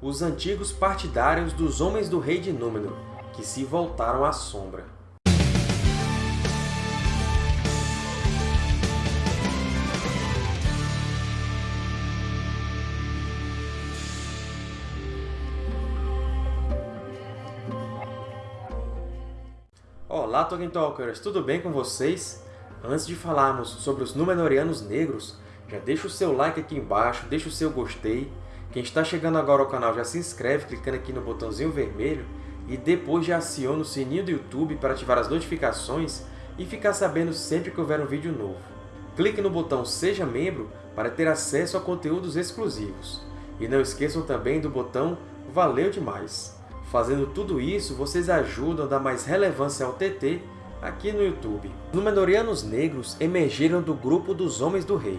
os antigos partidários dos Homens do Rei de Númenor, que se voltaram à Sombra. Olá, Tolkien Talkers! Tudo bem com vocês? Antes de falarmos sobre os Númenóreanos Negros, já deixa o seu like aqui embaixo, deixa o seu gostei. Quem está chegando agora ao canal já se inscreve clicando aqui no botãozinho vermelho e depois já aciona o sininho do YouTube para ativar as notificações e ficar sabendo sempre que houver um vídeo novo. Clique no botão Seja Membro para ter acesso a conteúdos exclusivos. E não esqueçam também do botão Valeu demais! Fazendo tudo isso, vocês ajudam a dar mais relevância ao TT aqui no YouTube. Os Númenóreanos Negros emergiram do grupo dos Homens do Rei.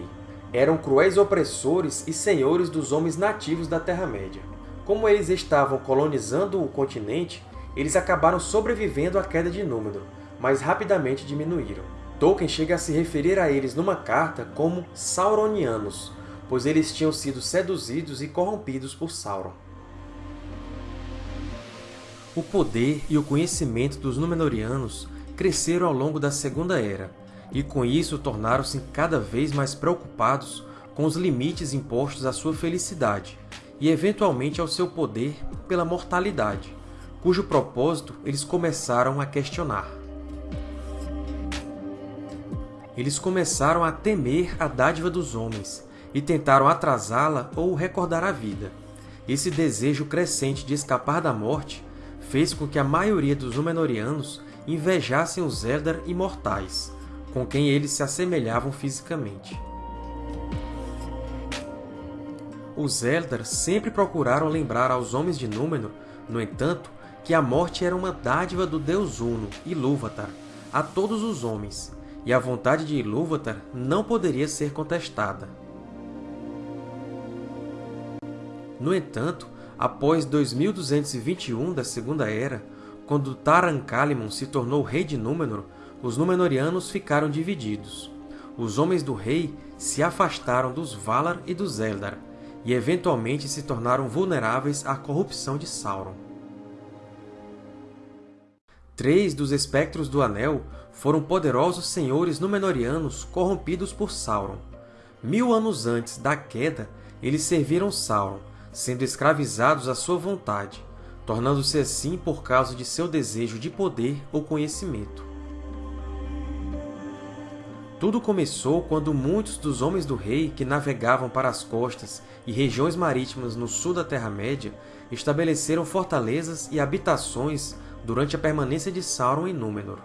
Eram cruéis opressores e senhores dos homens nativos da Terra-média. Como eles estavam colonizando o continente, eles acabaram sobrevivendo à queda de Númenor, mas rapidamente diminuíram. Tolkien chega a se referir a eles numa carta como Sauronianos, pois eles tinham sido seduzidos e corrompidos por Sauron. O poder e o conhecimento dos Númenóreanos cresceram ao longo da Segunda Era, e com isso tornaram-se cada vez mais preocupados com os limites impostos à sua felicidade e, eventualmente, ao seu poder pela mortalidade, cujo propósito eles começaram a questionar. Eles começaram a temer a dádiva dos homens e tentaram atrasá-la ou recordar a vida. Esse desejo crescente de escapar da morte fez com que a maioria dos Númenóreanos invejassem os Eldar imortais, com quem eles se assemelhavam fisicamente. Os Eldar sempre procuraram lembrar aos homens de Númenor, no entanto, que a morte era uma dádiva do deus Uno, Ilúvatar, a todos os homens, e a vontade de Ilúvatar não poderia ser contestada. No entanto, após 2221 da Segunda Era, quando Taran-Kalimun se tornou rei de Númenor, os Númenóreanos ficaram divididos. Os Homens do Rei se afastaram dos Valar e dos Eldar, e eventualmente se tornaram vulneráveis à corrupção de Sauron. Três dos Espectros do Anel foram poderosos senhores Númenóreanos corrompidos por Sauron. Mil anos antes da queda, eles serviram Sauron, sendo escravizados à sua vontade, tornando-se assim por causa de seu desejo de poder ou conhecimento. Tudo começou quando muitos dos Homens do Rei que navegavam para as costas e regiões marítimas no sul da Terra-média estabeleceram fortalezas e habitações durante a permanência de Sauron em Númenor.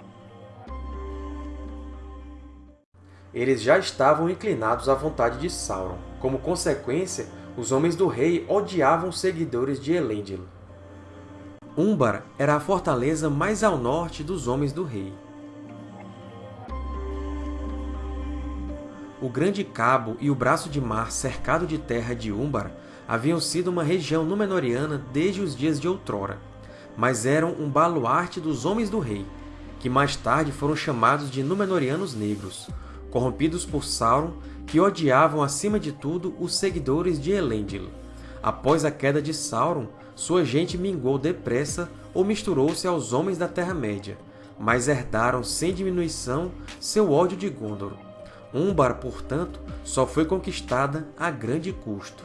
Eles já estavam inclinados à vontade de Sauron. Como consequência, os Homens do Rei odiavam os seguidores de Elendil. Umbar era a fortaleza mais ao norte dos Homens do Rei. O Grande Cabo e o Braço de Mar cercado de terra de Umbar haviam sido uma região Númenóreana desde os dias de outrora, mas eram um baluarte dos Homens do Rei, que mais tarde foram chamados de Númenóreanos Negros, corrompidos por Sauron, que odiavam acima de tudo os seguidores de Elendil. Após a queda de Sauron, sua gente minguou depressa ou misturou-se aos homens da Terra-média, mas herdaram sem diminuição seu ódio de Gondor. Umbar, portanto, só foi conquistada a grande custo.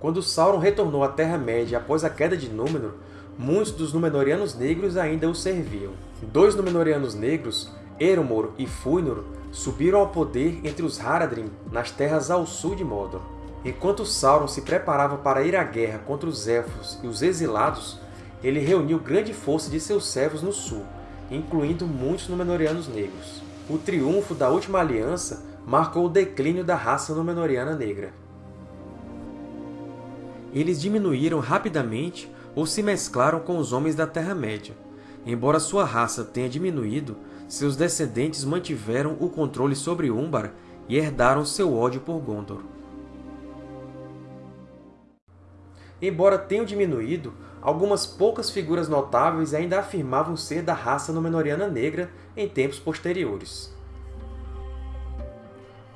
Quando Sauron retornou à Terra-média após a queda de Númenor, muitos dos Númenóreanos Negros ainda o serviam. Dois Númenóreanos Negros, Erumor e Fúinor, subiram ao poder entre os Haradrim nas terras ao sul de Mordor. Enquanto Sauron se preparava para ir à guerra contra os Elfos e os Exilados, ele reuniu grande força de seus servos no sul, incluindo muitos Númenóreanos negros. O triunfo da Última Aliança marcou o declínio da raça Númenóreana negra. Eles diminuíram rapidamente ou se mesclaram com os homens da Terra-média. Embora sua raça tenha diminuído, seus descendentes mantiveram o controle sobre Umbar e herdaram seu ódio por Gondor. Embora tenham diminuído, algumas poucas figuras notáveis ainda afirmavam ser da raça Númenóreana negra em tempos posteriores.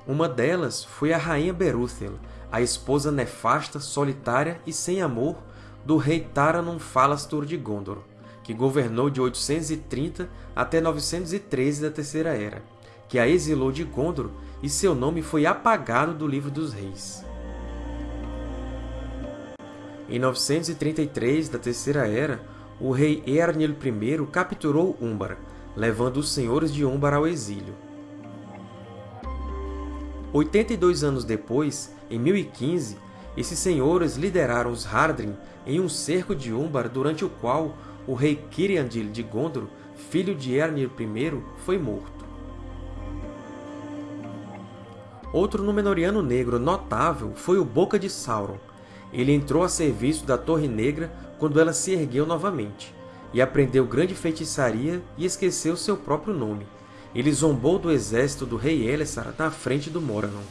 Uma delas foi a rainha Berúthel, a esposa nefasta, solitária e sem amor do rei Taranum Falastur de Gondor, que governou de 830 até 913 da Terceira Era, que a exilou de Gondor e seu nome foi apagado do Livro dos Reis. Em 933 da Terceira Era, o rei Eärnil I capturou Umbar, levando os senhores de Umbar ao exílio. 82 anos depois, em 1015, esses senhores lideraram os Hardrin em um cerco de Umbar durante o qual o rei Kiriandil de Gondor, filho de Eärnil I, foi morto. Outro Númenoriano negro notável foi o Boca de Sauron. Ele entrou a serviço da Torre Negra quando ela se ergueu novamente, e aprendeu grande feitiçaria e esqueceu seu próprio nome, ele zombou do exército do rei Elessar na frente do Moranon.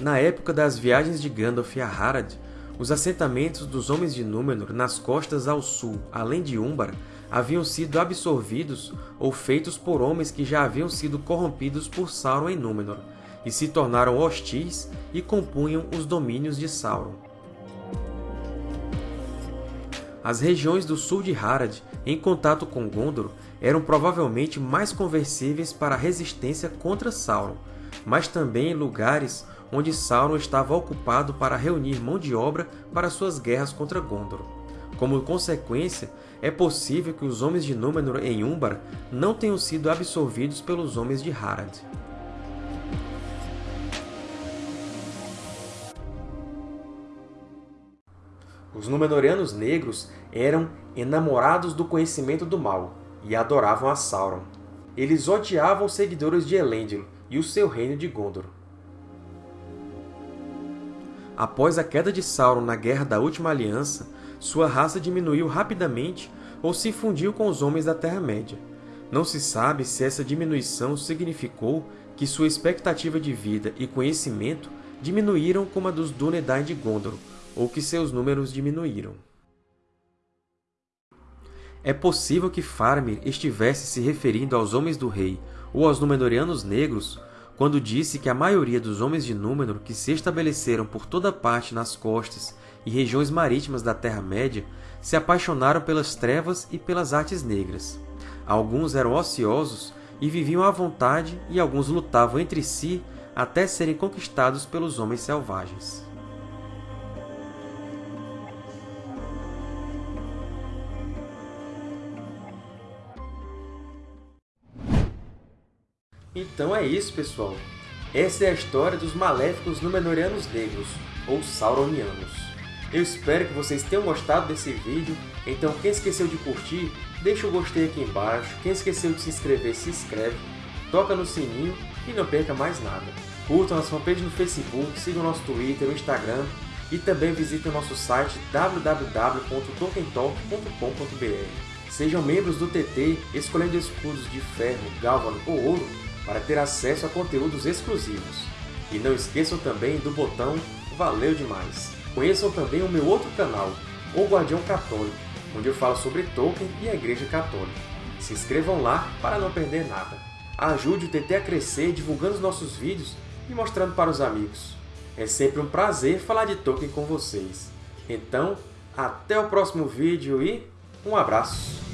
Na época das viagens de Gandalf a Harad, os assentamentos dos Homens de Númenor nas costas ao sul, além de Umbar, haviam sido absorvidos ou feitos por homens que já haviam sido corrompidos por Sauron em Númenor, e se tornaram hostis e compunham os domínios de Sauron. As regiões do sul de Harad, em contato com Gondor, eram provavelmente mais conversíveis para a resistência contra Sauron, mas também lugares onde Sauron estava ocupado para reunir mão de obra para suas guerras contra Gondor. Como consequência, é possível que os Homens de Númenor em Umbar não tenham sido absorvidos pelos Homens de Harad. Os Númenóreanos negros eram enamorados do conhecimento do mal, e adoravam a Sauron. Eles odiavam os seguidores de Elendil e o seu reino de Gondor. Após a queda de Sauron na Guerra da Última Aliança, sua raça diminuiu rapidamente ou se fundiu com os homens da Terra-média. Não se sabe se essa diminuição significou que sua expectativa de vida e conhecimento diminuíram como a dos Dúnedain de Gondor, ou que seus números diminuíram. É possível que Faramir estivesse se referindo aos Homens do Rei ou aos Númenóreanos Negros quando disse que a maioria dos Homens de Númenor que se estabeleceram por toda parte nas costas e regiões marítimas da Terra-média se apaixonaram pelas trevas e pelas artes negras. Alguns eram ociosos e viviam à vontade e alguns lutavam entre si até serem conquistados pelos homens selvagens. Então é isso, pessoal. Essa é a história dos maléficos Númenóreanos Negros, ou Sauronianos. Eu espero que vocês tenham gostado desse vídeo, então quem esqueceu de curtir, deixa o gostei aqui embaixo, quem esqueceu de se inscrever, se inscreve, toca no sininho e não perca mais nada. Curtam nossa fanpage no Facebook, sigam nosso Twitter, o Instagram e também visitem nosso site www.tolkientalk.com.br. Sejam membros do TT, escolhendo escudos de ferro, gálvano ou ouro para ter acesso a conteúdos exclusivos. E não esqueçam também do botão Valeu Demais! Conheçam também o meu outro canal, O Guardião Católico, onde eu falo sobre Tolkien e a Igreja Católica. Se inscrevam lá para não perder nada. Ajude o TT a crescer divulgando os nossos vídeos e mostrando para os amigos. É sempre um prazer falar de Tolkien com vocês. Então, até o próximo vídeo e um abraço!